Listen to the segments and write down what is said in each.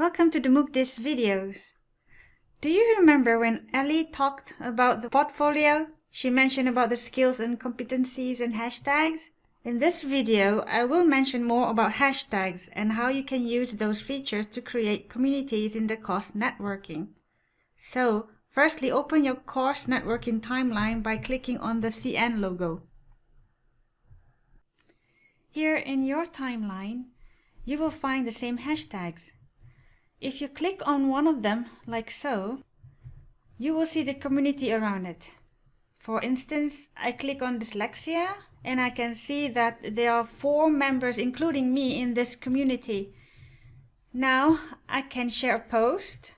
welcome to the MOOCDIS videos. Do you remember when Ellie talked about the portfolio? She mentioned about the skills and competencies and hashtags. In this video, I will mention more about hashtags and how you can use those features to create communities in the course networking. So, firstly open your course networking timeline by clicking on the CN logo. Here in your timeline, you will find the same hashtags. If you click on one of them, like so, you will see the community around it. For instance, I click on dyslexia and I can see that there are four members, including me, in this community. Now I can share a post,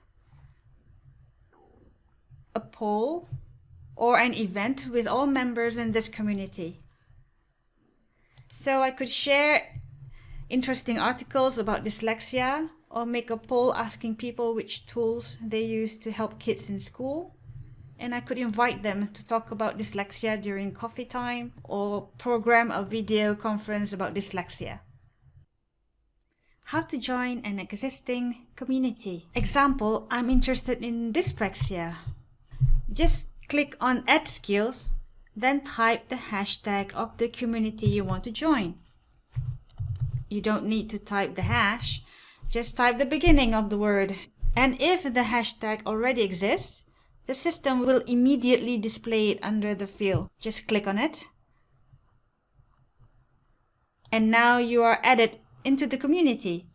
a poll, or an event with all members in this community. So I could share interesting articles about dyslexia or make a poll asking people which tools they use to help kids in school. And I could invite them to talk about dyslexia during coffee time or program a video conference about dyslexia. How to join an existing community. Example, I'm interested in dyspraxia. Just click on add skills, then type the hashtag of the community you want to join. You don't need to type the hash, just type the beginning of the word. And if the hashtag already exists, the system will immediately display it under the field. Just click on it. And now you are added into the community.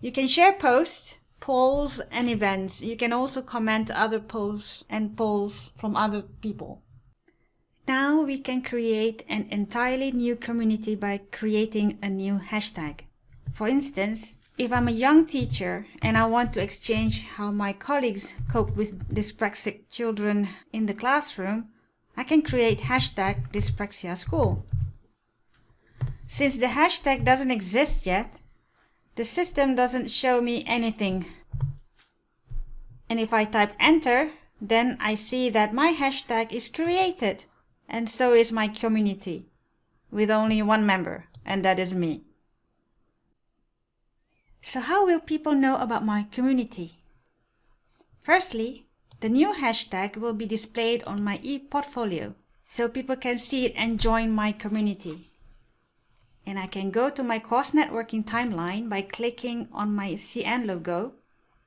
You can share posts, polls, and events. You can also comment other posts and polls from other people. Now we can create an entirely new community by creating a new hashtag. For instance, if I'm a young teacher and I want to exchange how my colleagues cope with dyspraxic children in the classroom, I can create hashtag dyspraxia school. Since the hashtag doesn't exist yet, the system doesn't show me anything. And if I type enter, then I see that my hashtag is created and so is my community with only one member and that is me. So how will people know about my community? Firstly, the new hashtag will be displayed on my e-portfolio so people can see it and join my community. And I can go to my course networking timeline by clicking on my CN logo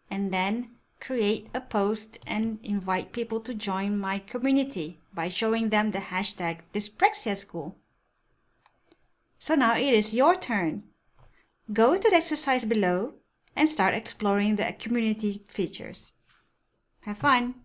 and then create a post and invite people to join my community by showing them the hashtag Dyspraxia School. So now it is your turn. Go to the exercise below and start exploring the community features. Have fun!